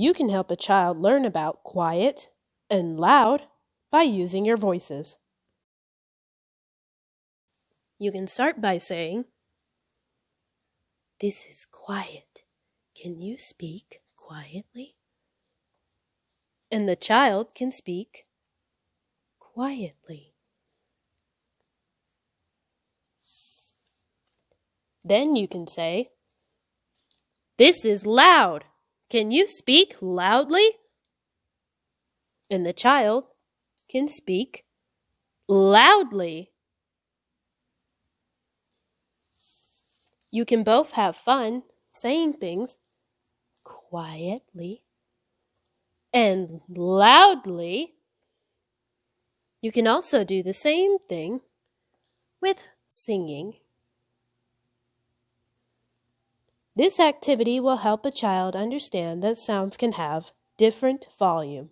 You can help a child learn about quiet and loud by using your voices. You can start by saying, This is quiet. Can you speak quietly? And the child can speak quietly. Then you can say, This is loud. Can you speak loudly? And the child can speak loudly. You can both have fun saying things quietly and loudly. You can also do the same thing with singing. This activity will help a child understand that sounds can have different volume.